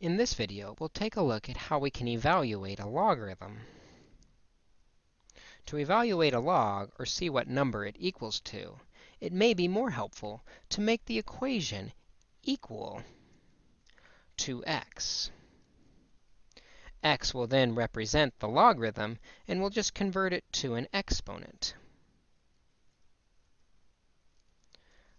In this video, we'll take a look at how we can evaluate a logarithm. To evaluate a log, or see what number it equals to, it may be more helpful to make the equation equal to x. x will then represent the logarithm, and we'll just convert it to an exponent.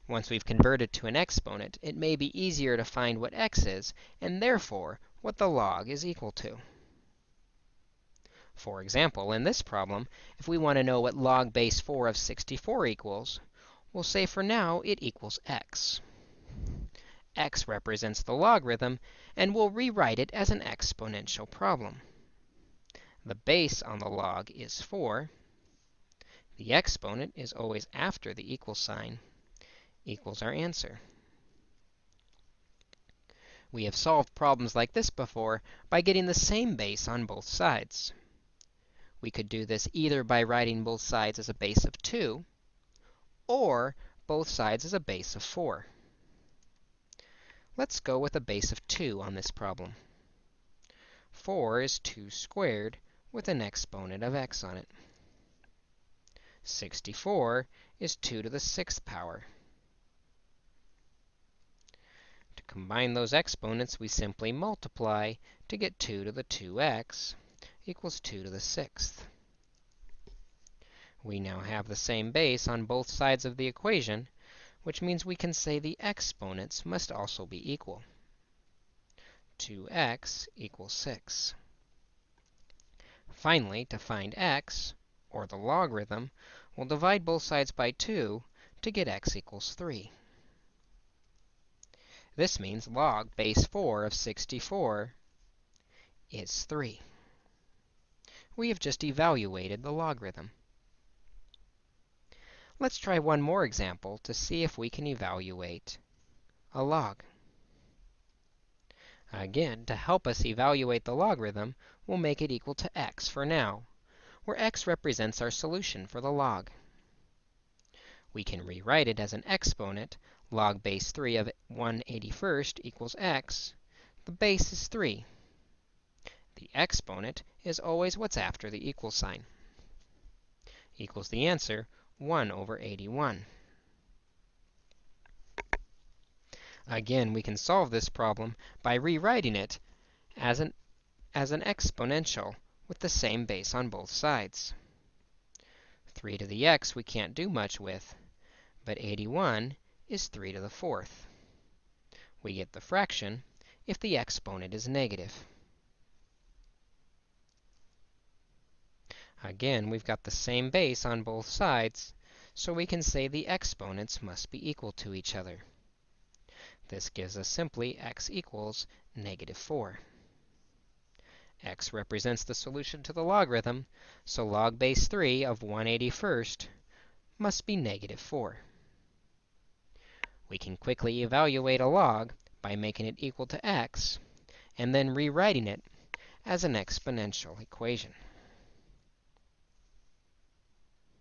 Once we've converted to an exponent, it may be easier to find what x is, and therefore what the log is equal to. For example, in this problem, if we want to know what log base 4 of 64 equals, we'll say for now it equals x. x represents the logarithm, and we'll rewrite it as an exponential problem. The base on the log is 4. The exponent is always after the equal sign equals our answer. We have solved problems like this before by getting the same base on both sides. We could do this either by writing both sides as a base of 2, or both sides as a base of 4. Let's go with a base of 2 on this problem. 4 is 2 squared with an exponent of x on it. 64 is 2 to the 6th power. Combine those exponents, we simply multiply to get 2 to the 2x equals 2 to the 6th. We now have the same base on both sides of the equation, which means we can say the exponents must also be equal. 2x equals 6. Finally, to find x, or the logarithm, we'll divide both sides by 2 to get x equals 3. This means log base 4 of 64 is 3. We have just evaluated the logarithm. Let's try one more example to see if we can evaluate a log. Again, to help us evaluate the logarithm, we'll make it equal to x for now, where x represents our solution for the log. We can rewrite it as an exponent log base 3 of 181st equals x, the base is 3. The exponent is always what's after the equal sign. Equals the answer, 1 over 81. Again, we can solve this problem by rewriting it as an, as an exponential with the same base on both sides. 3 to the x we can't do much with, but 81 is 3 to the fourth. We get the fraction if the exponent is negative. Again, we've got the same base on both sides, so we can say the exponents must be equal to each other. This gives us simply x equals negative 4. x represents the solution to the logarithm, so log base 3 of 181st must be negative 4. We can quickly evaluate a log by making it equal to x, and then rewriting it as an exponential equation.